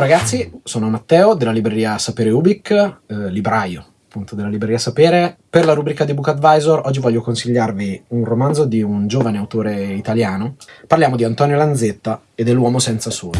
ragazzi, sono Matteo della libreria Sapere Ubic, eh, libraio appunto della libreria Sapere. Per la rubrica di Book Advisor oggi voglio consigliarvi un romanzo di un giovane autore italiano. Parliamo di Antonio Lanzetta e dell'uomo senza sole.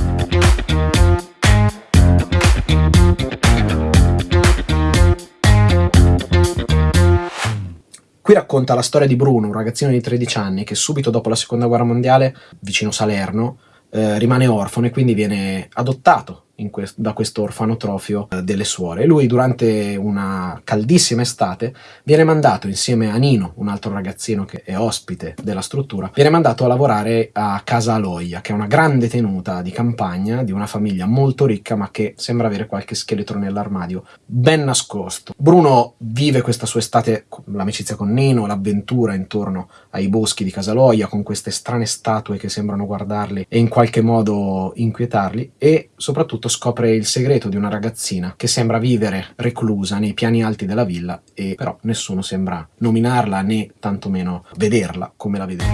Qui racconta la storia di Bruno, un ragazzino di 13 anni che subito dopo la seconda guerra mondiale, vicino Salerno, eh, rimane orfano e quindi viene adottato quest da questo orfanotrofio eh, delle suore. Lui durante una caldissima estate viene mandato insieme a Nino, un altro ragazzino che è ospite della struttura, viene mandato a lavorare a Casa Aloia, che è una grande tenuta di campagna di una famiglia molto ricca ma che sembra avere qualche scheletro nell'armadio ben nascosto. Bruno vive questa sua estate, l'amicizia con Nino, l'avventura intorno ai boschi di Casa Aloia con queste strane statue che sembrano guardarli e in qualche modo inquietarli e soprattutto scopre il segreto di una ragazzina che sembra vivere reclusa nei piani alti della villa e però nessuno sembra nominarla né tantomeno vederla come la vede.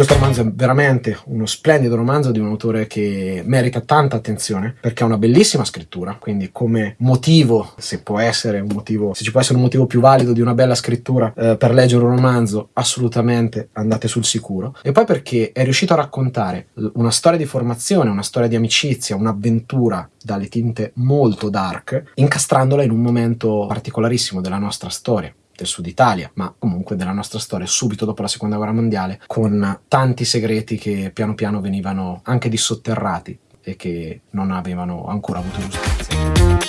Questo romanzo è veramente uno splendido romanzo di un autore che merita tanta attenzione perché ha una bellissima scrittura, quindi come motivo, se può essere un motivo, se ci può essere un motivo più valido di una bella scrittura eh, per leggere un romanzo, assolutamente andate sul sicuro. E poi perché è riuscito a raccontare una storia di formazione, una storia di amicizia, un'avventura dalle tinte molto dark, incastrandola in un momento particolarissimo della nostra storia del sud Italia, ma comunque della nostra storia subito dopo la seconda guerra mondiale, con tanti segreti che piano piano venivano anche dissotterrati e che non avevano ancora avuto giustizia.